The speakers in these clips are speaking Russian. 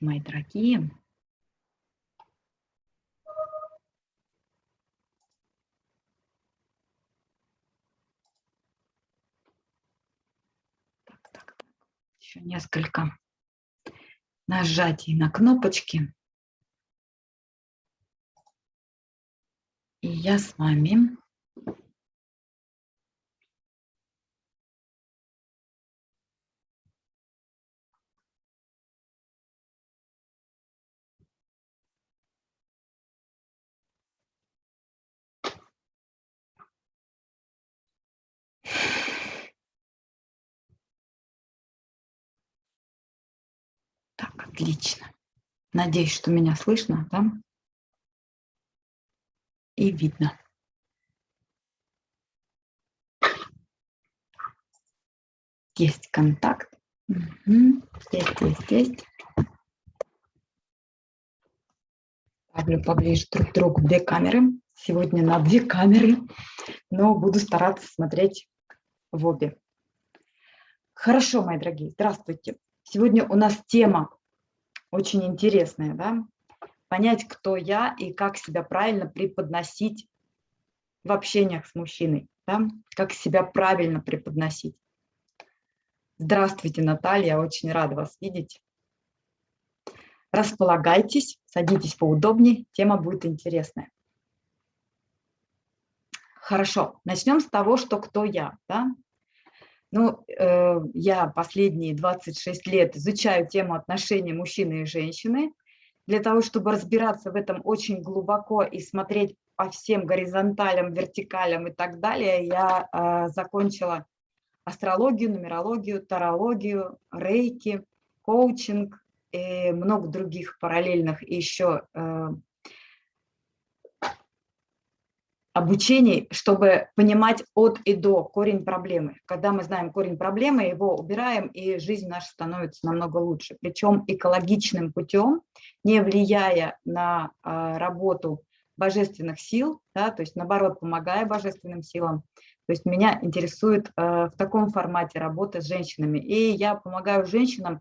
Мои дорогие. Так, так, так. Еще несколько нажатий на кнопочки. И я с вами отлично. Надеюсь, что меня слышно, да? И видно. Есть контакт. Угу. Есть, есть, есть. Ставлю поближе друг к другу две камеры. Сегодня на две камеры, но буду стараться смотреть в обе. Хорошо, мои дорогие, здравствуйте. Сегодня у нас тема очень интересная, да? Понять, кто я и как себя правильно преподносить в общениях с мужчиной, да? Как себя правильно преподносить. Здравствуйте, Наталья, очень рада вас видеть. Располагайтесь, садитесь поудобнее, тема будет интересная. Хорошо, начнем с того, что кто я. Да? Ну, э, я последние 26 лет изучаю тему отношений мужчины и женщины. Для того, чтобы разбираться в этом очень глубоко и смотреть по всем горизонталям, вертикалям и так далее, я э, закончила астрологию, нумерологию, тарологию, рейки, коучинг и много других параллельных еще э, обучений, чтобы понимать от и до корень проблемы. Когда мы знаем корень проблемы, его убираем, и жизнь наша становится намного лучше. Причем экологичным путем, не влияя на а, работу божественных сил, да, то есть наоборот, помогая божественным силам. То есть меня интересует а, в таком формате работы с женщинами. И я помогаю женщинам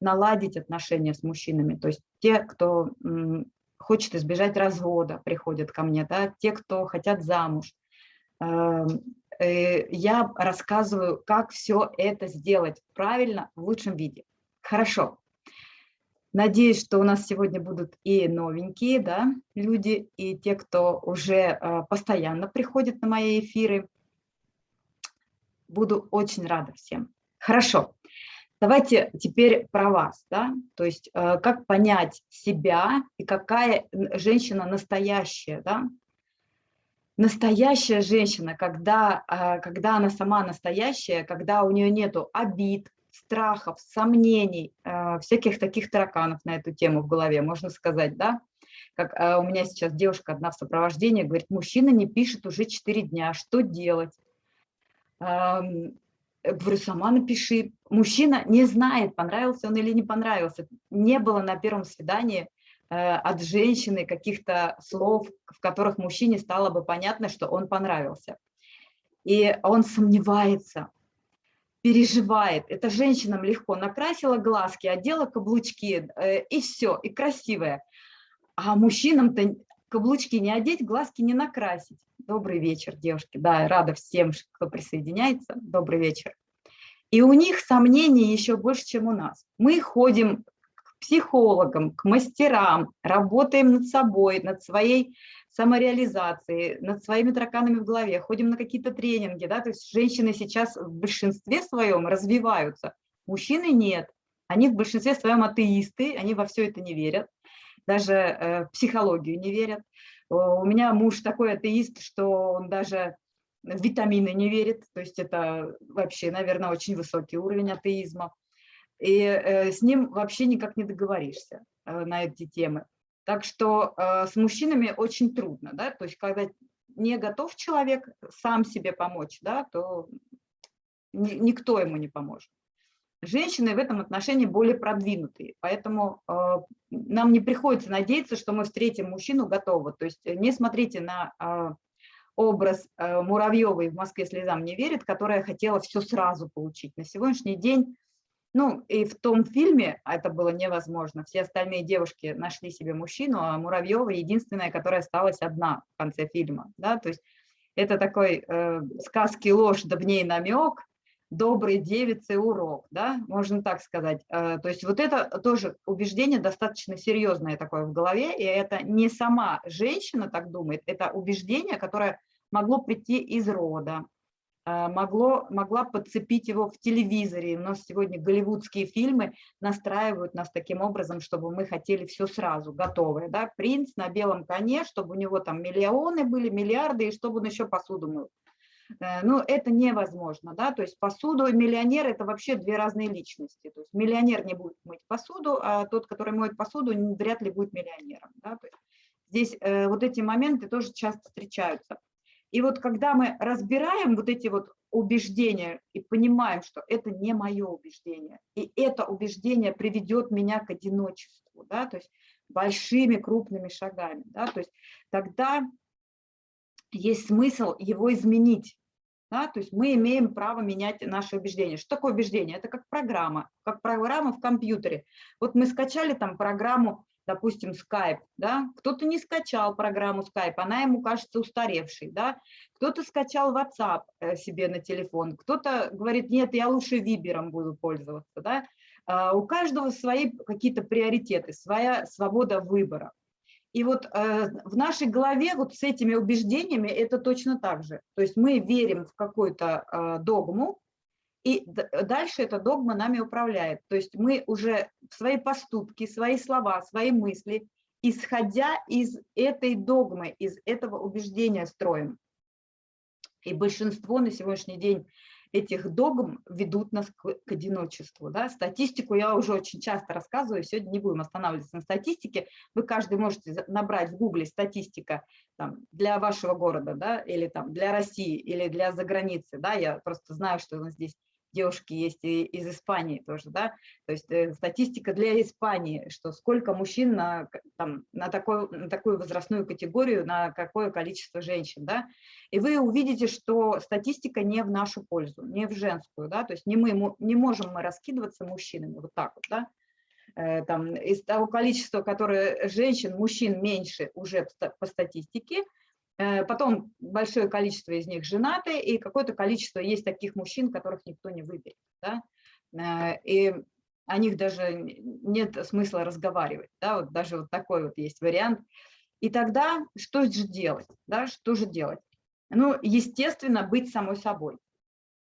наладить отношения с мужчинами. То есть те, кто хочет избежать развода, приходят ко мне, да, те, кто хотят замуж. Эм, э, я рассказываю, как все это сделать правильно, в лучшем виде. Хорошо. Надеюсь, что у нас сегодня будут и новенькие да, люди, и те, кто уже э, постоянно приходит на мои эфиры. Буду очень рада всем. Хорошо. Давайте теперь про вас, да, то есть э, как понять себя и какая женщина настоящая, да. Настоящая женщина, когда, э, когда она сама настоящая, когда у нее нету обид, страхов, сомнений, э, всяких таких тараканов на эту тему в голове, можно сказать, да. Как у меня сейчас девушка одна в сопровождении говорит, мужчина не пишет уже 4 дня, что делать? Говорю, сама напиши. Мужчина не знает, понравился он или не понравился. Не было на первом свидании э, от женщины каких-то слов, в которых мужчине стало бы понятно, что он понравился. И он сомневается, переживает. Эта женщинам легко накрасила глазки, одела каблучки, э, и все, и красивая. А мужчинам-то каблучки не одеть, глазки не накрасить. Добрый вечер, девушки. Да, рада всем, кто присоединяется. Добрый вечер. И у них сомнений еще больше, чем у нас. Мы ходим к психологам, к мастерам, работаем над собой, над своей самореализацией, над своими тараканами в голове, ходим на какие-то тренинги. Да? То есть женщины сейчас в большинстве своем развиваются, мужчины нет. Они в большинстве своем атеисты, они во все это не верят даже э, в психологию не верят. У меня муж такой атеист, что он даже в витамины не верит, то есть это вообще, наверное, очень высокий уровень атеизма. И э, с ним вообще никак не договоришься э, на эти темы. Так что с мужчинами очень трудно, да, то есть когда не готов человек сам себе помочь, да, то никто ему не поможет. Женщины в этом отношении более продвинутые, поэтому э, нам не приходится надеяться, что мы встретим мужчину готового. То есть не смотрите на э, образ э, Муравьевой в Москве слезам не верит, которая хотела все сразу получить. На сегодняшний день Ну, и в том фильме это было невозможно. Все остальные девушки нашли себе мужчину, а Муравьева единственная, которая осталась одна в конце фильма. Да? То есть это такой э, сказки ложь, да в ней намек, доброй девицы урок, да, можно так сказать. Э, то есть вот это тоже убеждение достаточно серьезное такое в голове, и это не сама женщина так думает, это убеждение, которое могло прийти из рода, а, могло, могла подцепить его в телевизоре. У нас сегодня голливудские фильмы настраивают нас таким образом, чтобы мы хотели все сразу, готовое. Да? Принц на белом коне, чтобы у него там миллионы были, миллиарды, и чтобы он еще посуду мыл. Э, ну, это невозможно, да, то есть посуду миллионер – это вообще две разные личности. То есть миллионер не будет мыть посуду, а тот, который моет посуду, вряд ли будет миллионером, да. То есть здесь э, вот эти моменты тоже часто встречаются. И вот когда мы разбираем вот эти вот убеждения и понимаем, что это не мое убеждение, и это убеждение приведет меня к одиночеству, да, то есть большими крупными шагами, да, то есть тогда есть смысл его изменить. Да, то есть мы имеем право менять наши убеждения. Что такое убеждение? Это как программа, как программа в компьютере. Вот мы скачали там программу допустим, Skype, да, кто-то не скачал программу Skype, она ему кажется устаревшей, да, кто-то скачал WhatsApp э, себе на телефон, кто-то говорит, нет, я лучше Вибером буду пользоваться, да, а, у каждого свои какие-то приоритеты, своя свобода выбора. И вот э, в нашей голове вот с этими убеждениями это точно так же. То есть мы верим в какую-то э, догму, и дальше эта догма нами управляет. То есть мы уже свои поступки, свои слова, свои мысли, исходя из этой догмы, из этого убеждения строим. И большинство на сегодняшний день этих догм ведут нас к, к одиночеству. Да? Статистику я уже очень часто рассказываю, сегодня не будем останавливаться на статистике. Вы каждый можете набрать в гугле статистика там, для вашего города, да, или там, для России, или для заграницы. Да? Я просто знаю, что у нас здесь девушки есть и из Испании тоже, да, то есть э, статистика для Испании, что сколько мужчин на, там, на, такой, на такую возрастную категорию, на какое количество женщин, да, и вы увидите, что статистика не в нашу пользу, не в женскую, да, то есть не, мы, не можем мы раскидываться мужчинами вот так вот, да, э, там, из того количества, которое женщин, мужчин меньше уже по статистике, потом большое количество из них женаты, и какое-то количество есть таких мужчин, которых никто не выберет. Да? Э, и о них даже нет смысла разговаривать. Да? Вот даже вот такой вот есть вариант. И тогда что же делать? Да? Что же делать? Ну, естественно, быть самой собой.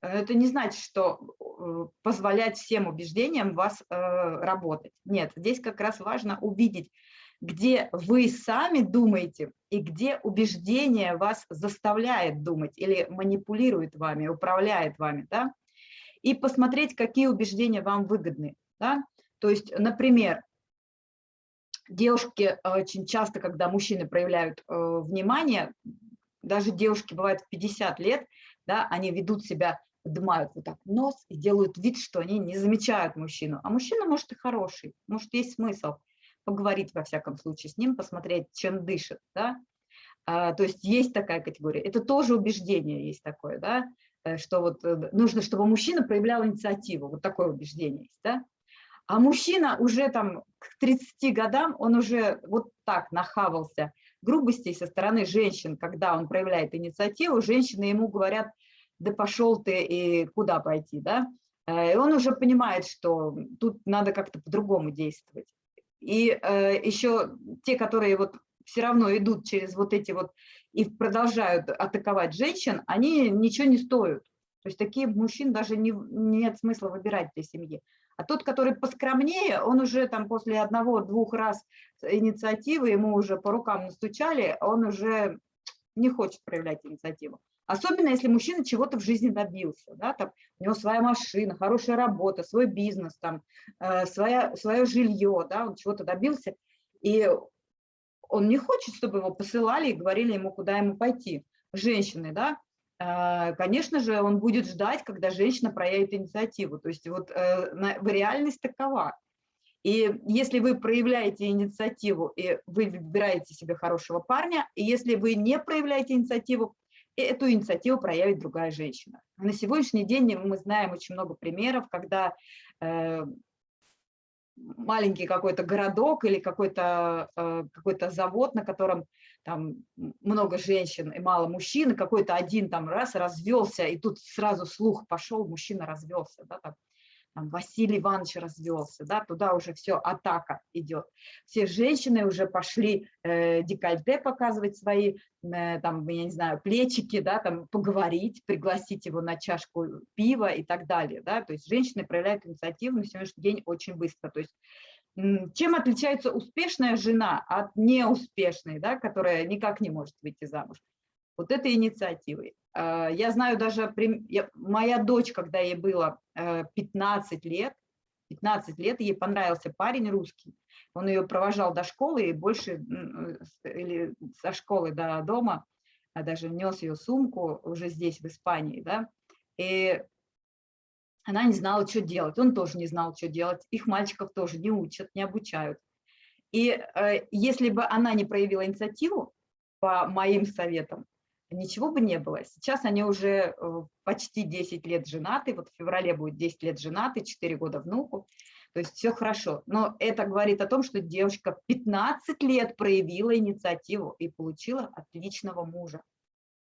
Это не значит, что э, позволять всем убеждениям вас работать. Нет, здесь как раз важно увидеть, где вы сами думаете и где убеждение вас заставляет думать или манипулирует вами, управляет вами, да, и посмотреть, какие убеждения вам выгодны, да, то есть, например, девушки э, очень часто, когда мужчины проявляют э, внимание, даже девушки бывают в 50 лет, да, они ведут себя, поднимают вот так нос и делают вид, что они не замечают мужчину, а мужчина может и хороший, может есть смысл – поговорить во всяком случае с ним, посмотреть, чем дышит, да, а, то есть есть такая категория, это тоже убеждение есть такое, да, э, что вот э, нужно, чтобы мужчина проявлял инициативу, вот такое убеждение есть, да, а мужчина уже там к 30 годам, он уже вот так нахавался грубостей со стороны женщин, когда он проявляет инициативу, женщины ему говорят, да пошел ты и куда пойти, да, э, и он уже понимает, что тут надо как-то по-другому действовать. И э, еще те, которые вот все равно идут через вот эти вот и продолжают атаковать женщин, они ничего не стоят. То есть такие мужчин даже не, нет смысла выбирать для семьи. А тот, который поскромнее, он уже там после одного-двух раз инициативы, ему уже по рукам настучали, он уже не хочет проявлять инициативу. Особенно, если мужчина чего-то в жизни добился, да, там, у него своя машина, хорошая работа, свой бизнес, там, э, своя, свое жилье, да, он чего-то добился, и он не хочет, чтобы его посылали и говорили ему, куда ему пойти. Женщины, да, э, конечно же, он будет ждать, когда женщина проявит инициативу. То есть вот э, на, реальность такова. И если вы проявляете инициативу, и вы выбираете себе хорошего парня, и если вы не проявляете инициативу, эту инициативу проявит другая женщина. На сегодняшний день мы знаем очень много примеров, когда э, маленький какой-то городок или какой-то э, какой завод, на котором там много женщин и мало мужчин, какой-то один там раз развелся, и тут сразу слух пошел, мужчина развелся, да, там, там, Василий Иванович развелся, да, туда уже все, атака идет. Все женщины уже пошли э, декольте показывать свои, э, там, я не знаю, плечики, да, там, поговорить, пригласить его на чашку пива и так далее, да, то есть женщины проявляют инициативу на сегодняшний день очень быстро, то есть чем отличается успешная жена от неуспешной, да, которая никак не может выйти замуж? Вот этой инициативой. А, я знаю даже, моя дочь, когда ей было 15 э, лет, 15 лет, ей понравился парень русский, он ее провожал до школы и больше, или со школы до дома, а даже нес ее сумку уже здесь, в Испании, да, и она не знала, что делать, он тоже не знал, что делать, их мальчиков тоже не учат, не обучают. И э, если бы она не проявила инициативу, по моим советам, ничего бы не было. Сейчас они уже э, почти 10 лет женаты, вот в феврале будет 10 лет женаты, 4 года внуку, то есть все хорошо. Но это говорит о том, что девушка 15 лет проявила инициативу и получила отличного мужа,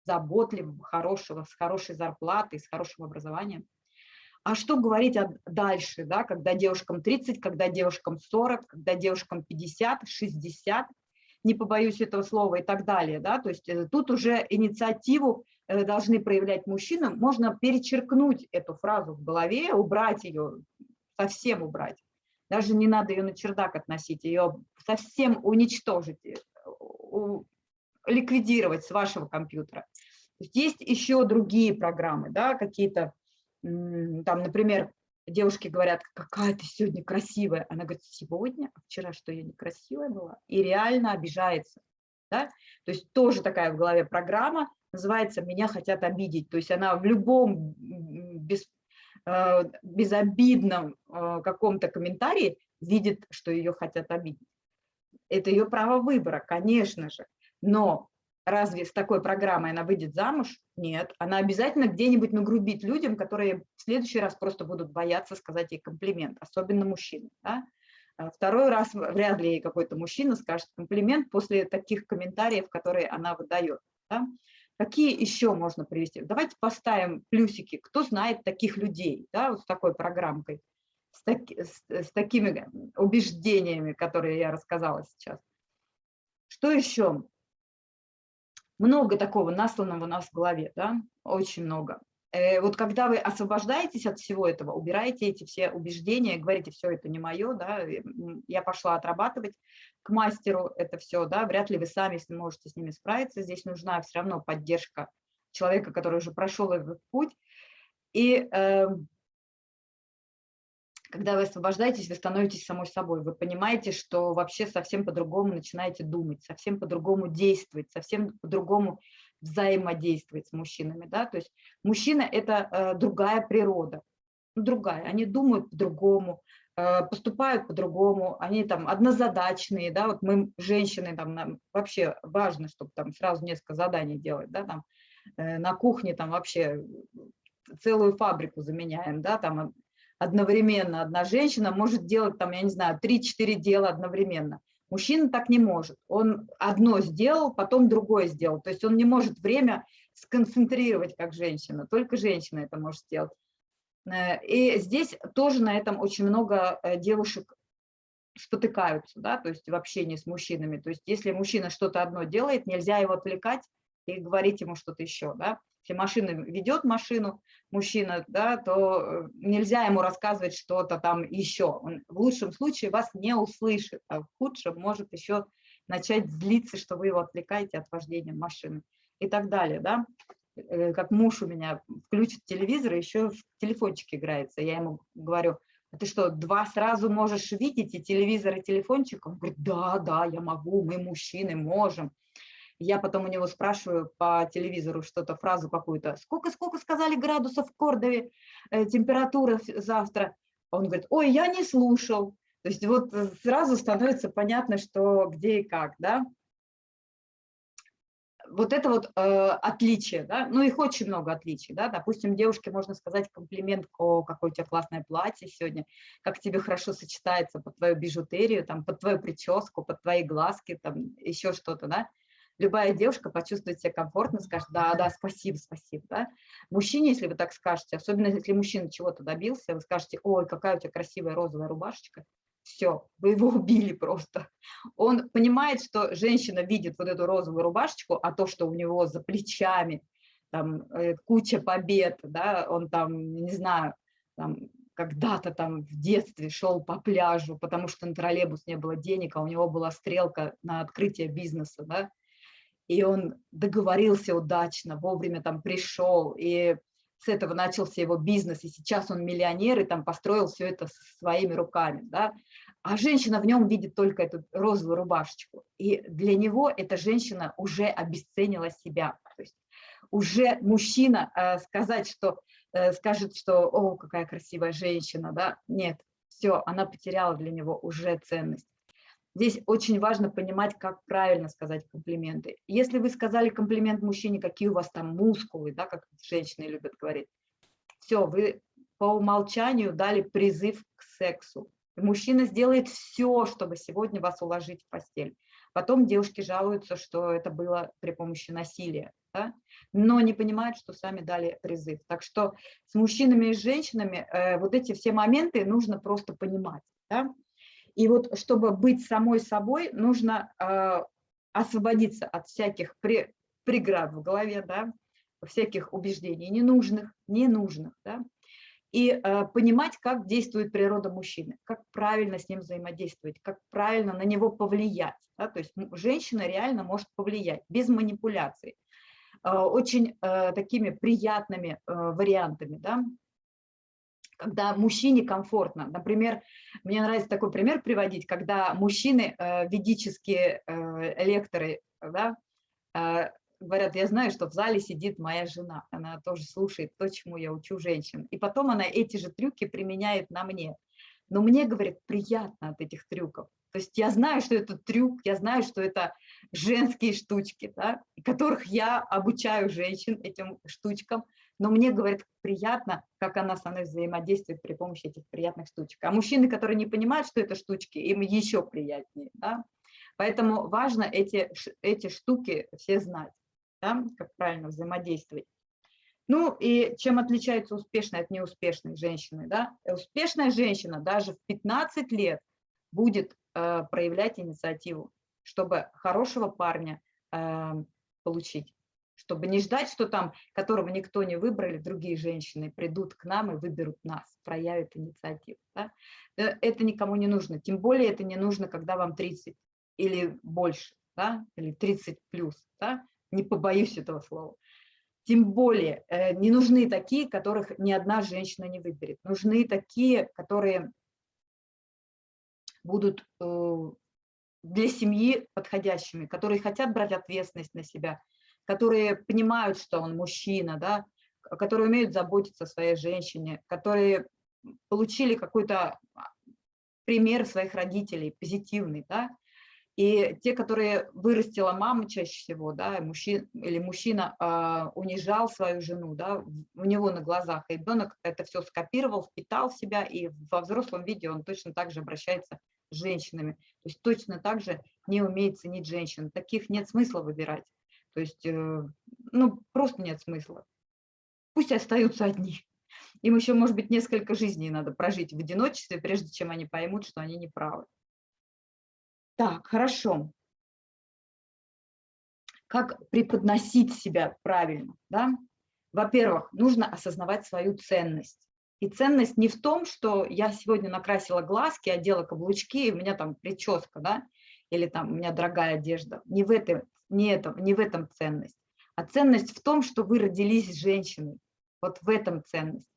заботливого, хорошего, с хорошей зарплатой, с хорошим образованием. А что говорить дальше, да, когда девушкам 30, когда девушкам 40, когда девушкам 50, 60, не побоюсь этого слова и так далее. Да? То есть э, тут уже инициативу э, должны проявлять мужчины. Можно перечеркнуть эту фразу в голове, убрать ее, совсем убрать. Даже не надо ее на чердак относить, ее совсем уничтожить, э, ликвидировать с вашего компьютера. Есть еще другие программы, да, какие-то, там, например, девушки говорят, какая ты сегодня красивая. Она говорит, сегодня, а вчера что, я некрасивая была? И реально обижается. Да? То есть тоже такая в голове программа, называется «Меня хотят обидеть». То есть она в любом без, э, безобидном э, каком-то комментарии видит, что ее хотят обидеть. Это ее право выбора, конечно же. Но разве с такой программой она выйдет замуж? Нет, она обязательно где-нибудь нагрубит людям, которые в следующий раз просто будут бояться сказать ей комплимент, особенно мужчинам. Да? А второй раз вряд ли ей какой-то мужчина скажет комплимент после таких комментариев, которые она выдает. Да? Какие еще можно привести? Давайте поставим плюсики. Кто знает таких людей, да, вот с такой программкой, с, таки, с, с такими убеждениями, которые я рассказала сейчас. Что еще? Много такого насланного у нас в голове, да, очень много. Э, вот когда вы освобождаетесь от всего этого, убираете эти все убеждения, говорите, все это не мое, да, я пошла отрабатывать к мастеру это все, да, вряд ли вы сами можете с ними справиться, здесь нужна все равно поддержка человека, который уже прошел этот путь. И э, когда вы освобождаетесь, вы становитесь самой собой. Вы понимаете, что вообще совсем по-другому начинаете думать, совсем по-другому действовать, совсем по-другому взаимодействовать с мужчинами. Да? То есть мужчина – это э, другая природа, ну, другая. Они думают по-другому, э, поступают по-другому, они там однозадачные. Да? Вот мы, женщины, там, нам вообще важно, чтобы там сразу несколько заданий делать. Да? Там, э, на кухне там вообще целую фабрику заменяем, да, там одновременно одна женщина может делать, там, я не знаю, 3-4 дела одновременно. Мужчина так не может. Он одно сделал, потом другое сделал. То есть он не может время сконцентрировать, как женщина. Только женщина это может сделать. Э, и здесь тоже на этом очень много э, девушек спотыкаются, да, то есть в общении с мужчинами. То есть если мужчина что-то одно делает, нельзя его отвлекать и говорить ему что-то еще, да. Если машина ведет машину, мужчина, да, то э, нельзя ему рассказывать что-то там еще. Он в лучшем случае вас не услышит, а в худшем может еще начать злиться, что вы его отвлекаете от вождения машины и так далее, да. Э, как муж у меня включит телевизор, еще в телефончик играется. Я ему говорю, а ты что, два сразу можешь видеть и телевизор, и телефончик? Он говорит, да, да, я могу, мы мужчины можем. Я потом у него спрашиваю по телевизору что-то, фразу какую-то. Сколько, сколько сказали градусов в Кордове, э, температура завтра? Он говорит, ой, я не слушал. То есть вот э, сразу становится понятно, что где и как, да. вот это вот э, отличие, да, ну их очень много отличий, да, допустим, девушке можно сказать комплимент, о, какое у тебя классное платье сегодня, как тебе хорошо сочетается под твою бижутерию, там, под твою прическу, под твои глазки, там, еще что-то, да, любая девушка почувствует себя комфортно, скажет, да, да, спасибо, спасибо, да. Мужчине, если вы так скажете, особенно если мужчина чего-то добился, вы скажете, ой, какая у тебя красивая розовая рубашечка, все, вы его убили просто. Он понимает, что женщина видит вот эту розовую рубашечку, а то, что у него за плечами там э, куча побед, да, он там, не знаю, там когда-то там в детстве шел по пляжу, потому что на троллейбус не было денег, а у него была стрелка на открытие бизнеса, да, и он договорился удачно, вовремя там пришел, и с этого начался его бизнес, и сейчас он миллионер, и там построил все это своими руками, да, а женщина в нем видит только эту розовую рубашечку, и для него эта женщина уже обесценила себя, то есть уже мужчина э, сказать, что, э, скажет, что, о, какая красивая женщина, да, нет, все, она потеряла для него уже ценность. Здесь очень важно понимать, как правильно сказать комплименты. Если вы сказали комплимент мужчине, какие у вас там мускулы, да, как женщины любят говорить, все, вы по умолчанию дали призыв к сексу. Мужчина сделает все, чтобы сегодня вас уложить в постель. Потом девушки жалуются, что это было при помощи насилия, да? но не понимают, что сами дали призыв. Так что с мужчинами и женщинами э, вот эти все моменты нужно просто понимать. Да? И вот чтобы быть самой собой, нужно э, освободиться от всяких при, преград в голове, да, всяких убеждений ненужных, ненужных, да, и э, понимать, как действует природа мужчины, как правильно с ним взаимодействовать, как правильно на него повлиять. Да, то есть женщина реально может повлиять без манипуляций, э, очень э, такими приятными э, вариантами. Да когда мужчине комфортно. Например, мне нравится такой пример приводить, когда мужчины, э, ведические э, лекторы, да, э, говорят, я знаю, что в зале сидит моя жена, она тоже слушает то, чему я учу женщин. И потом она эти же трюки применяет на мне. Но мне, говорит, приятно от этих трюков. То есть я знаю, что это трюк, я знаю, что это женские штучки, да, которых я обучаю женщин этим штучкам, но мне, говорит, приятно, как она со мной взаимодействует при помощи этих приятных штучек. А мужчины, которые не понимают, что это штучки, им еще приятнее. Да? Поэтому важно эти, эти штуки все знать, да? как правильно взаимодействовать. Ну и чем отличается успешная от неуспешной женщины? Да? Успешная женщина даже в 15 лет будет э, проявлять инициативу, чтобы хорошего парня э, получить чтобы не ждать, что там, которого никто не выбрали, другие женщины придут к нам и выберут нас, проявят инициативу. Да? Э, это никому не нужно, тем более это не нужно, когда вам 30 или больше, да? или 30 плюс, да? не побоюсь этого слова. Тем более э, не нужны такие, которых ни одна женщина не выберет. Нужны такие, которые будут э, для семьи подходящими, которые хотят брать ответственность на себя, которые понимают, что он мужчина, да, которые умеют заботиться о своей женщине, которые получили какой-то пример своих родителей, позитивный, да, и те, которые вырастила мама чаще всего, да, мужчина, или мужчина э, унижал свою жену, да, у него на глазах, и ребенок это все скопировал, впитал в себя, и во взрослом виде он точно так же обращается с женщинами, то есть точно так же не умеет ценить женщин. Таких нет смысла выбирать. То есть, э, ну, просто нет смысла. Пусть остаются одни. Им еще, может быть, несколько жизней надо прожить в одиночестве, прежде чем они поймут, что они не правы. Так, хорошо. Как преподносить себя правильно? Да? Во-первых, нужно осознавать свою ценность. И ценность не в том, что я сегодня накрасила глазки, одела каблучки, и у меня там прическа, да, или там у меня дорогая одежда. Не в этом не, это, не в этом ценность, а ценность в том, что вы родились женщиной. Вот в этом ценность.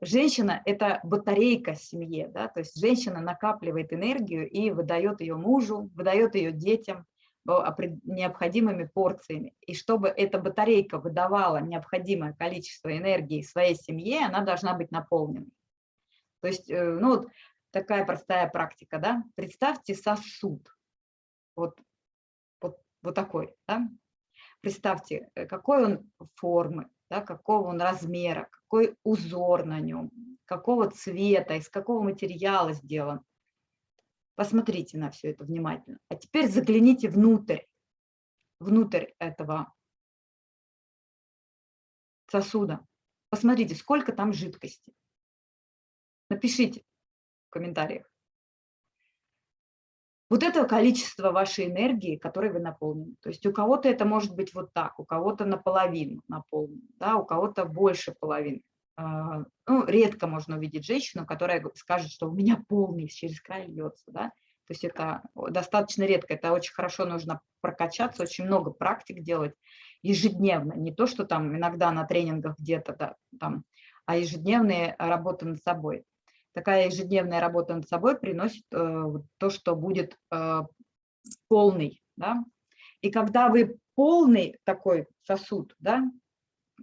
Женщина – это батарейка семье, да? то есть женщина накапливает энергию и выдает ее мужу, выдает ее детям необходимыми порциями. И чтобы эта батарейка выдавала необходимое количество энергии своей семье, она должна быть наполненной. То есть, э, ну вот такая простая практика, да? Представьте сосуд. Вот вот такой. Да? представьте, э, какой он формы, да, какого он размера, какой узор на нем, какого цвета, из какого материала сделан. Посмотрите на все это внимательно. А теперь загляните внутрь, внутрь этого сосуда. Посмотрите, сколько там жидкости. Напишите в комментариях. Вот это количество вашей энергии, которой вы наполнены. То есть у кого-то это может быть вот так, у кого-то наполовину наполнен, да, у кого-то больше половины. А, ну, редко можно увидеть женщину, которая скажет, что у меня полный через край льется, да. То есть это достаточно редко, это очень хорошо нужно прокачаться, очень много практик делать ежедневно, не то, что там иногда на тренингах где-то да, там, а ежедневные работы над собой такая ежедневная работа над собой приносит э, то, что будет э, полный. Да? И когда вы полный такой сосуд, да,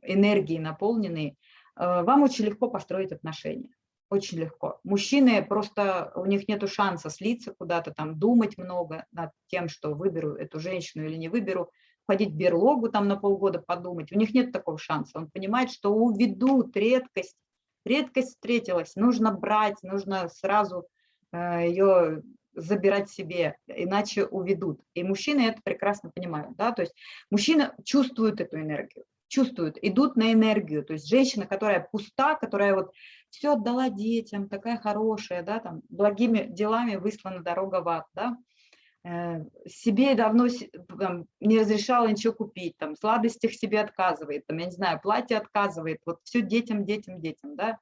энергии наполненный, э, вам очень легко построить отношения. Очень легко. Мужчины просто, у них нет шанса слиться куда-то, там думать много над тем, что выберу эту женщину или не выберу, ходить в берлогу там на полгода подумать. У них нет такого шанса. Он понимает, что уведут редкость редкость встретилась, нужно брать, нужно сразу э, ее забирать себе, иначе уведут. И мужчины это прекрасно понимают. Да? То есть мужчины чувствуют эту энергию, чувствуют, идут на энергию. То есть женщина, которая пуста, которая вот все отдала детям, такая хорошая, да, там, благими делами выслана дорога в ад, да, себе давно там, не разрешала ничего купить, там, сладостях себе отказывает, там, я не знаю, платье отказывает, вот все детям, детям, детям, да.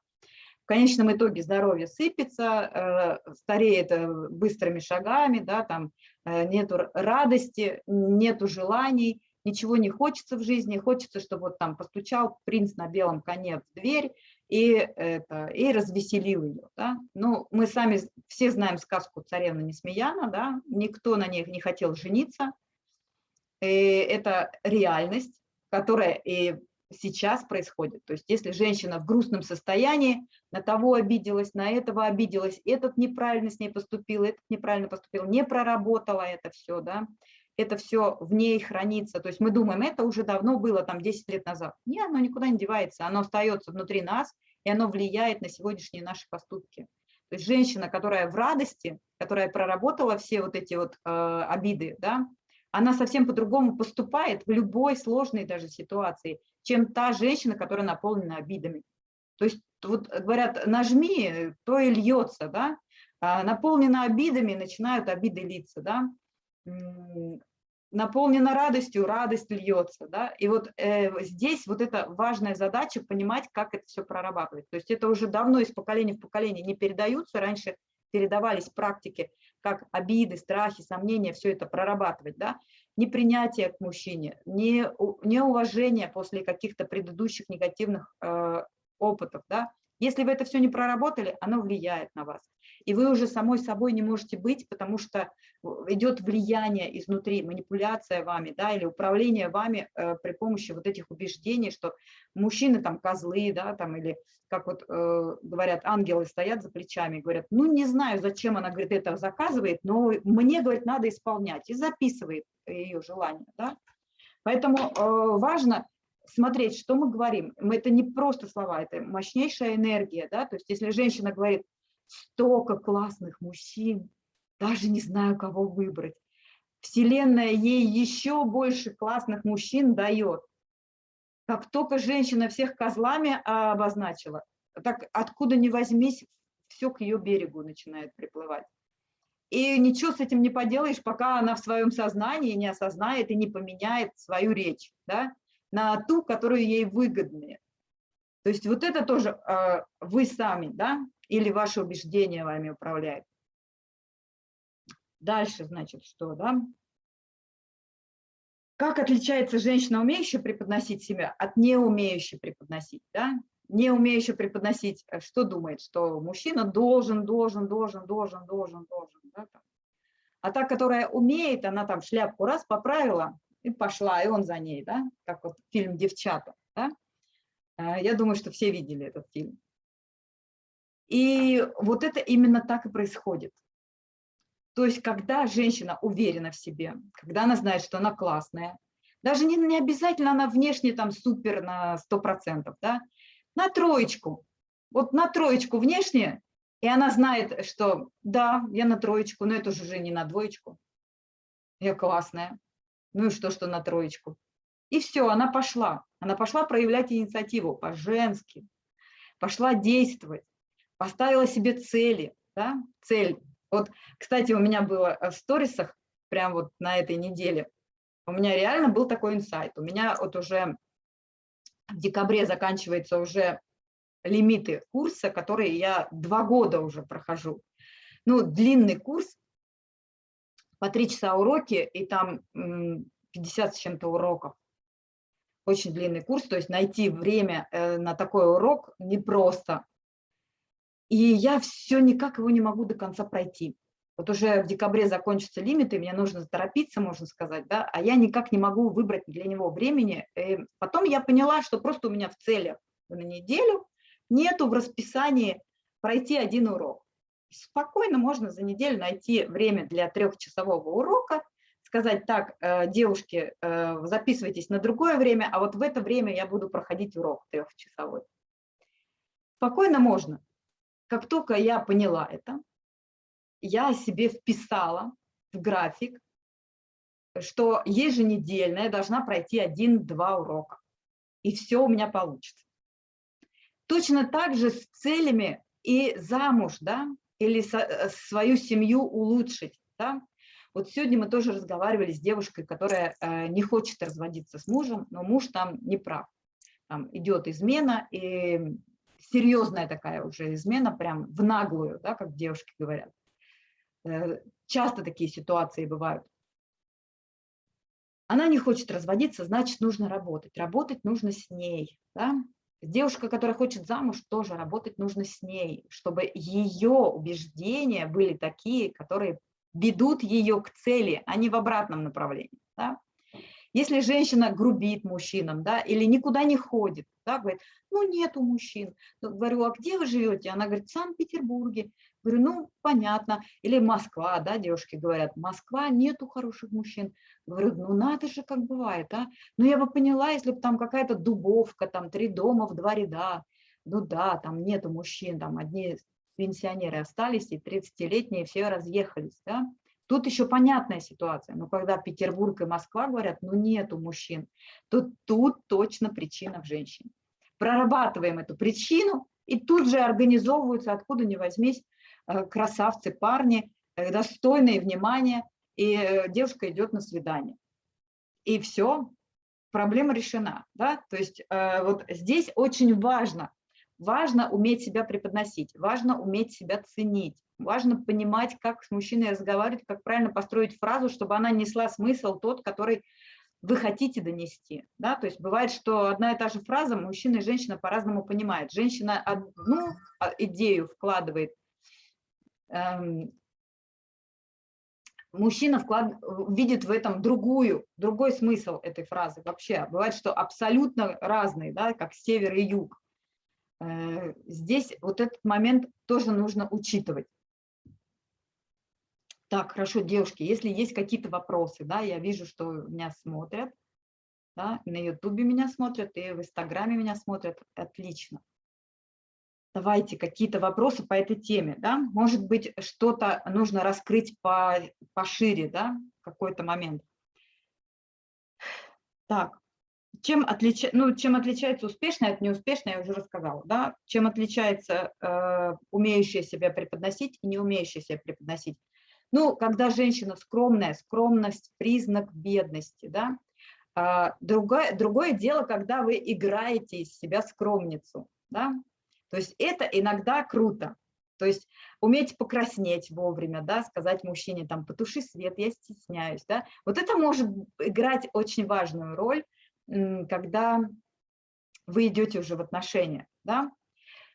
В конечном итоге здоровье сыпется, э, стареет э, быстрыми шагами, да, там нету радости, нету желаний, ничего не хочется в жизни, хочется, чтобы вот там постучал принц на белом коне в дверь, и, это, и развеселил ее. Да? Ну, мы сами все знаем сказку «Царевна Несмеяна», да? никто на ней не хотел жениться. И это реальность, которая и сейчас происходит. То есть если женщина в грустном состоянии, на того обиделась, на этого обиделась, этот неправильно с ней поступил, этот неправильно поступил, не проработала это все, да, это все в ней хранится. То есть мы думаем, это уже давно было, там 10 лет назад. Нет, оно никуда не девается, оно остается внутри нас, и оно влияет на сегодняшние наши поступки. То есть женщина, которая в радости, которая проработала все вот эти вот э, обиды, да, она совсем по-другому поступает в любой сложной даже ситуации, чем та женщина, которая наполнена обидами. То есть вот говорят, нажми, то и льется, да, а наполнена обидами, начинают обиды литься, да, наполнена радостью, радость льется. Да? И вот э, здесь вот эта важная задача понимать, как это все прорабатывать. То есть это уже давно из поколения в поколение не передаются, раньше передавались практики, как обиды, страхи, сомнения, все это прорабатывать. Да? Непринятие к мужчине, не, неуважение после каких-то предыдущих негативных э, опытов. Да? Если вы это все не проработали, оно влияет на вас и вы уже самой собой не можете быть, потому что идет влияние изнутри, манипуляция вами, да, или управление вами э, при помощи вот этих убеждений, что мужчины там козлы, да, там, или как вот э, говорят, ангелы стоят за плечами, говорят, ну не знаю, зачем она, говорит, это заказывает, но мне, говорит, надо исполнять, и записывает ее желание, да. Поэтому э, важно смотреть, что мы говорим. Это не просто слова, это мощнейшая энергия, да, то есть если женщина говорит, столько классных мужчин, даже не знаю, кого выбрать. Вселенная ей еще больше классных мужчин дает. Как только женщина всех козлами обозначила, так откуда ни возьмись, все к ее берегу начинает приплывать. И ничего с этим не поделаешь, пока она в своем сознании не осознает и не поменяет свою речь да, на ту, которую ей выгоднее. То есть вот это тоже э, вы сами, да, или ваше убеждение вами управляет. Дальше, значит, что, да? Как отличается женщина, умеющая преподносить себя, от не умеющей преподносить, да? Не умеющая преподносить, э, что думает, что мужчина должен, должен, должен, должен, должен, должен, да? А та, которая умеет, она там шляпку раз поправила и пошла, и он за ней, да? Как вот фильм «Девчата», да? Э, я думаю, что все видели этот фильм. И вот это именно так и происходит. То есть, когда женщина уверена в себе, когда она знает, что она классная, Даже не, не обязательно она внешне там супер на 100%, да, на троечку. Вот на троечку внешне, и она знает, что да, я на троечку, но это уже не на двоечку. Я классная. Ну и что, что на троечку? И все, она пошла. Она пошла проявлять инициативу по-женски, пошла действовать, поставила себе цели. Да? Цель. Вот, кстати, у меня было в сторисах, прям вот на этой неделе, у меня реально был такой инсайт. У меня вот уже в декабре заканчивается уже лимиты курса, которые я два года уже прохожу. Ну, длинный курс, по три часа уроки, и там 50 с чем-то уроков. Очень длинный курс, то есть найти время э, на такой урок непросто. И я все никак его не могу до конца пройти. Вот уже в декабре закончатся лимиты, мне нужно торопиться, можно сказать, да, а я никак не могу выбрать для него времени. И потом я поняла, что просто у меня в целях на неделю нету в расписании пройти один урок. Спокойно можно за неделю найти время для трехчасового урока, сказать так, э, девушки, э, записывайтесь на другое время, а вот в это время я буду проходить урок трехчасовой. Спокойно можно. Как только я поняла это, я себе вписала в график, что еженедельно я должна пройти один-два урока. И все у меня получится. Точно так же с целями и замуж, да, или со, э, свою семью улучшить, да. Вот сегодня мы тоже разговаривали с девушкой, которая э, не хочет разводиться с мужем, но муж там не прав. Там идет измена, и серьезная такая уже измена, прям в наглую, да, как девушки говорят. Э, часто такие ситуации бывают. Она не хочет разводиться, значит, нужно работать. Работать нужно с ней. Да? Девушка, которая хочет замуж, тоже работать нужно с ней, чтобы ее убеждения были такие, которые ведут ее к цели, а не в обратном направлении. Да? Если женщина грубит мужчинам, да, или никуда не ходит, да, говорит, ну нету мужчин, говорю, а где вы живете? Она говорит, в Санкт-Петербурге. Говорю, ну, понятно. Или Москва, да, девушки говорят, Москва, нету хороших мужчин. Говорю, ну, надо же, как бывает, а. Ну, я бы поняла, если бы там какая-то дубовка, там три дома в два ряда. Ну, да, там нету мужчин, там одни пенсионеры остались, и 30-летние все разъехались, да. Тут еще понятная ситуация, но когда Петербург и Москва говорят, ну нету мужчин, то тут точно причина в женщине. Прорабатываем эту причину, и тут же организовываются, откуда ни возьмись, Э, красавцы, парни, э, достойные внимания, и э, девушка идет на свидание. И все, проблема решена. Да? То есть вот здесь очень важно, важно уметь себя преподносить, важно уметь себя ценить, важно понимать, как с мужчиной разговаривать, как правильно построить фразу, чтобы она несла смысл тот, который вы хотите донести. Да? То есть бывает, что одна и та же фраза мужчина и женщина по-разному понимают. Женщина одну а, идею вкладывает Эм, мужчина вклад, видит в этом другую, другой смысл этой фразы вообще. Бывает, что абсолютно разные, да, как север и юг. Э, здесь вот этот момент тоже нужно учитывать. Так, хорошо, девушки, если есть какие-то вопросы, да, я вижу, что меня смотрят, да, на ютубе меня смотрят, и в инстаграме меня смотрят, отлично давайте какие-то вопросы по этой теме, да, может быть, что-то нужно раскрыть по, пошире, да, какой-то момент. Так, чем, отлича... ну, чем отличается успешное от неуспешной, я уже рассказала, да, чем отличается э, умеющая себя преподносить и не умеющая себя преподносить. Ну, когда женщина скромная, скромность – признак бедности, да. А, другое, другое дело, когда вы играете из себя скромницу, да, то есть это иногда круто. То есть уметь покраснеть вовремя, да, сказать мужчине, там, потуши свет, я стесняюсь, да. Вот это может играть очень важную роль, когда вы идете уже в отношения, да.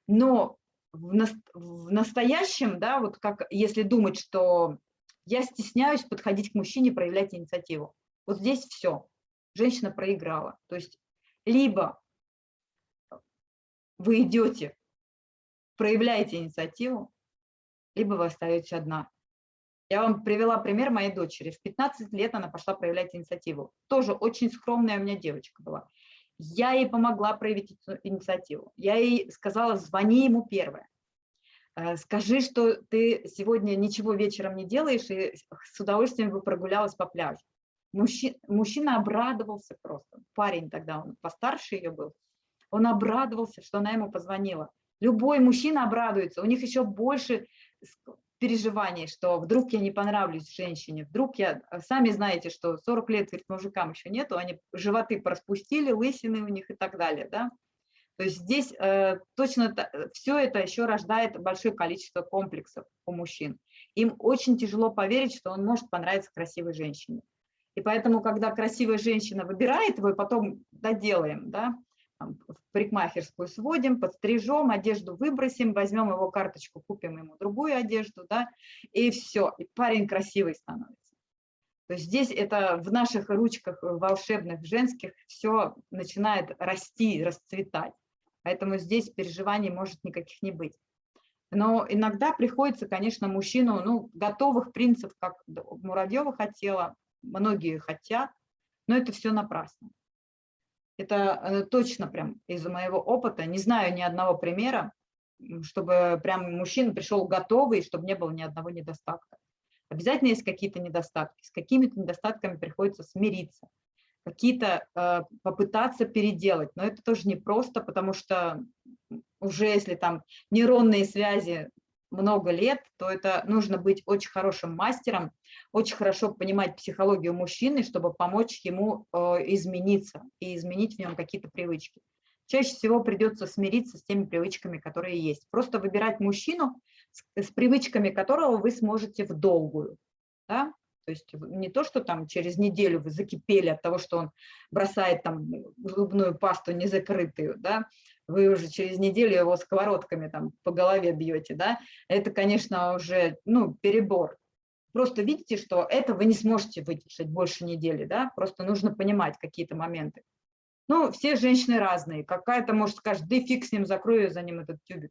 Но в, на, в настоящем, да, вот как если думать, что я стесняюсь подходить к мужчине, проявлять инициативу, вот здесь все, женщина проиграла. То есть либо вы идете проявляете инициативу, либо вы остаетесь одна. Я вам привела пример моей дочери. В 15 лет она пошла проявлять инициативу. Тоже очень скромная у меня девочка была. Я ей помогла проявить инициативу. Я ей сказала, звони ему первое. Э, скажи, что ты сегодня ничего вечером не делаешь и с удовольствием бы прогулялась по пляжу. Мужчина, мужчина обрадовался просто. Парень тогда, он постарше ее был. Он обрадовался, что она ему позвонила. Любой мужчина обрадуется. У них еще больше переживаний, что вдруг я не понравлюсь женщине, вдруг я, э, сами знаете, что 40 лет говорит, мужикам еще нету, они животы проспустили, лысины у них и так далее, да. То есть здесь э, точно э, все это еще рождает большое количество комплексов у мужчин. Им очень тяжело поверить, что он может понравиться красивой женщине. И поэтому, когда красивая женщина выбирает его, и потом доделаем, да, в парикмахерскую сводим, подстрижем, одежду выбросим, возьмем его карточку, купим ему другую одежду, да, и все, и парень красивый становится. То есть здесь это в наших ручках волшебных, женских, все начинает расти, расцветать. Поэтому здесь переживаний может никаких не быть. Но иногда приходится, конечно, мужчину, ну, готовых принцев, как Муравьева хотела, многие хотят, но это все напрасно. Это э, точно прям из моего опыта. Не знаю ни одного примера, чтобы прям мужчина пришел готовый, чтобы не было ни одного недостатка. Обязательно есть какие-то недостатки. С какими-то недостатками приходится смириться, какие-то э, попытаться переделать. Но это тоже непросто, потому что уже если там нейронные связи много лет, то это нужно быть очень хорошим мастером, очень хорошо понимать психологию мужчины, чтобы помочь ему э, измениться и изменить в нем какие-то привычки. Чаще всего придется смириться с теми привычками, которые есть. Просто выбирать мужчину, с, привычками которого вы сможете в долгую. Да? То есть не то, что там через неделю вы закипели от того, что он бросает там зубную пасту незакрытую, да, вы уже через неделю его сковородками там по голове бьете, да, это, конечно, уже, ну, перебор. Просто видите, что это вы не сможете выдержать больше недели, да, просто нужно понимать какие-то моменты. Ну, все женщины разные, какая-то может скажет, да фиг с ним, закрою за ним этот тюбик.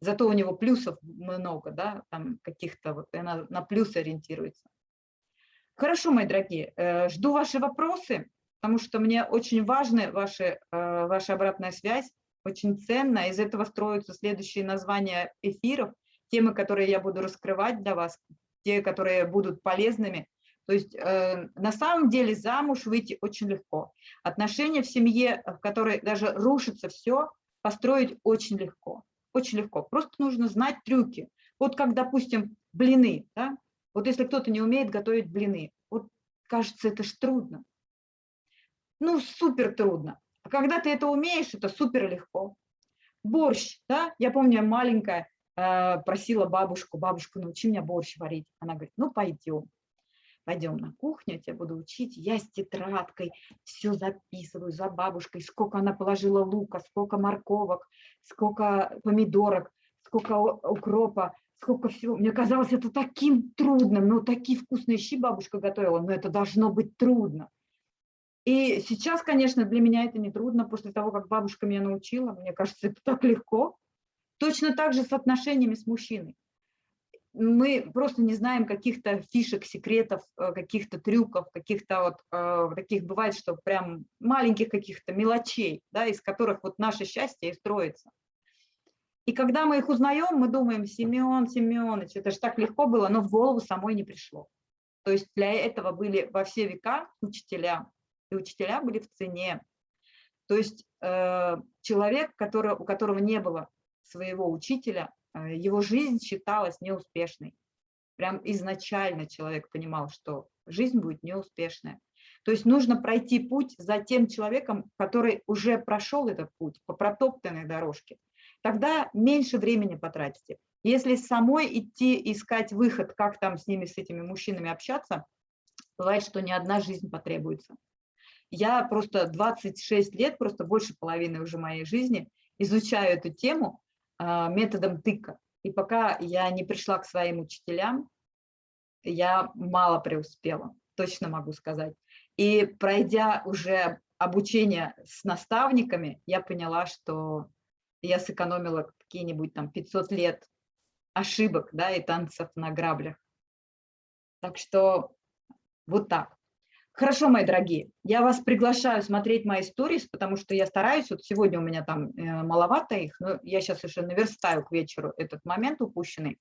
Зато у него плюсов много, да, там каких-то, вот она на плюсы ориентируется. Хорошо, мои дорогие, э, жду ваши вопросы, потому что мне очень важны ваши, э, ваша обратная связь очень ценно. Из этого строятся следующие названия эфиров, темы, которые я буду раскрывать для вас, те, которые будут полезными. То есть э, на самом деле замуж выйти очень легко. Отношения в семье, в которой даже рушится все, построить очень легко. Очень легко. Просто нужно знать трюки. Вот как, допустим, блины. Да? Вот если кто-то не умеет готовить блины, вот кажется, это ж трудно. Ну, супер трудно. А когда ты это умеешь, это супер легко. Борщ, да, я помню, я маленькая э, просила бабушку, бабушку, научи меня борщ варить. Она говорит, ну пойдем, пойдем на кухню, я тебя буду учить. Я с тетрадкой все записываю за бабушкой, сколько она положила лука, сколько морковок, сколько помидорок, сколько укропа, сколько всего. Мне казалось это таким трудным, ну такие вкусные щи бабушка готовила, но это должно быть трудно. И сейчас, конечно, для меня это не трудно, после того, как бабушка меня научила, мне кажется, это так легко. Точно так же с отношениями с мужчиной. Мы просто не знаем каких-то фишек, секретов, э, каких-то трюков, каких-то вот э, таких бывает, что прям маленьких каких-то мелочей, да, из которых вот наше счастье и строится. И когда мы их узнаем, мы думаем, Семен, Семенович, это же так легко было, но в голову самой не пришло. То есть для этого были во все века учителя, и учителя были в цене. То есть э, человек, который, у которого не было своего учителя, э, его жизнь считалась неуспешной. Прям изначально человек понимал, что жизнь будет неуспешная. То есть нужно пройти путь за тем человеком, который уже прошел этот путь по протоптанной дорожке. Тогда меньше времени потратите. Если самой идти искать выход, как там с ними, с этими мужчинами общаться, бывает, что ни одна жизнь потребуется. Я просто 26 лет, просто больше половины уже моей жизни изучаю эту тему а, методом тыка. И пока я не пришла к своим учителям, я мало преуспела, точно могу сказать. И пройдя уже обучение с наставниками, я поняла, что я сэкономила какие-нибудь там 500 лет ошибок да, и танцев на граблях. Так что вот так. Хорошо, мои дорогие, я вас приглашаю смотреть мои сторис, потому что я стараюсь, вот сегодня у меня там э, маловато их, но я сейчас уже наверстаю к вечеру этот момент упущенный.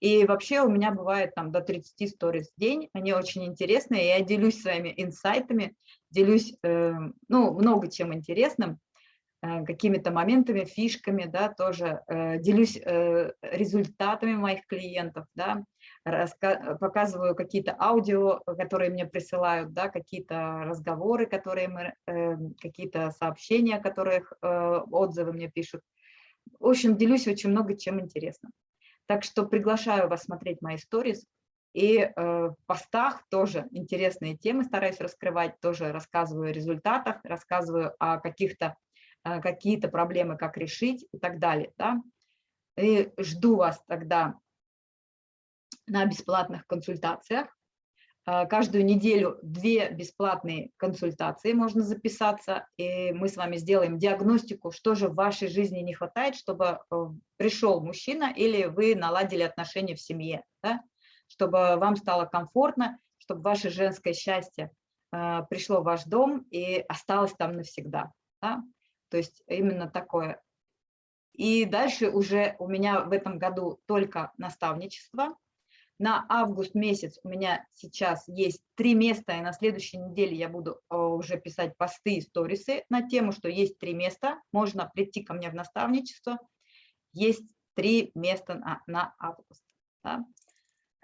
И вообще у меня бывает там до 30 сторис в день, они очень интересные, я делюсь своими инсайтами, делюсь, э, ну, много чем интересным, э, какими-то моментами, фишками, да, тоже делюсь результатами моих клиентов, да, показываю какие-то аудио, которые мне присылают, да, какие-то разговоры, которые мы, э, какие-то сообщения, которых э, отзывы мне пишут. В общем, делюсь очень много чем интересным. Так что приглашаю вас смотреть мои сторис. И э, в постах тоже интересные темы стараюсь раскрывать, тоже рассказываю о результатах, рассказываю о каких-то какие-то проблемы, как решить и так далее. Да? И жду вас тогда на бесплатных консультациях. А, каждую неделю две бесплатные консультации можно записаться, и мы с вами сделаем диагностику, что же в вашей жизни не хватает, чтобы э, пришел мужчина или вы наладили отношения в семье, да? чтобы вам стало комфортно, чтобы ваше женское счастье э, пришло в ваш дом и осталось там навсегда. Да? То есть именно такое. И дальше уже у меня в этом году только наставничество, на август месяц у меня сейчас есть три места, и на следующей неделе я буду э, уже писать посты и сторисы на тему, что есть три места, можно прийти ко мне в наставничество, есть три места на, на август. Да?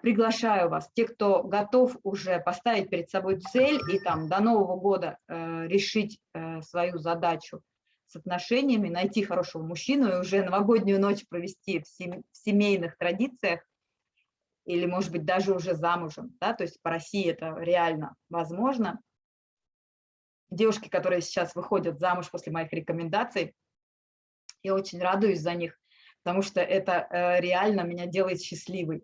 Приглашаю вас, те, кто готов уже поставить перед собой цель и там до Нового года э, решить э, свою задачу с отношениями, найти хорошего мужчину и уже новогоднюю ночь провести в, сем в семейных традициях, или, может быть, даже уже замужем, да, то есть по России это реально возможно. Девушки, которые сейчас выходят замуж после моих рекомендаций, я очень радуюсь за них, потому что это э, реально меня делает счастливой,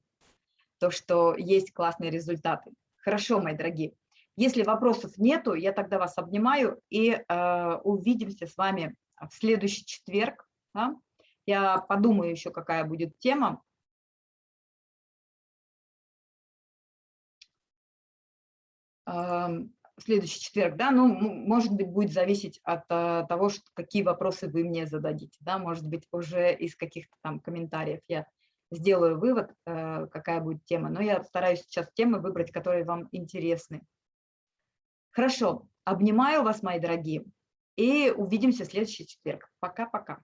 то, что есть классные результаты. Хорошо, мои дорогие. Если вопросов нету, я тогда вас обнимаю и э, увидимся с вами в следующий четверг. Да? Я подумаю еще, какая будет тема. В следующий четверг, да, ну, может быть, будет зависеть от а, того, что, какие вопросы вы мне зададите, да, может быть, уже из каких-то там комментариев я сделаю вывод, э, какая будет тема, но я стараюсь сейчас темы выбрать, которые вам интересны. Хорошо, обнимаю вас, мои дорогие, и увидимся в следующий четверг. Пока-пока.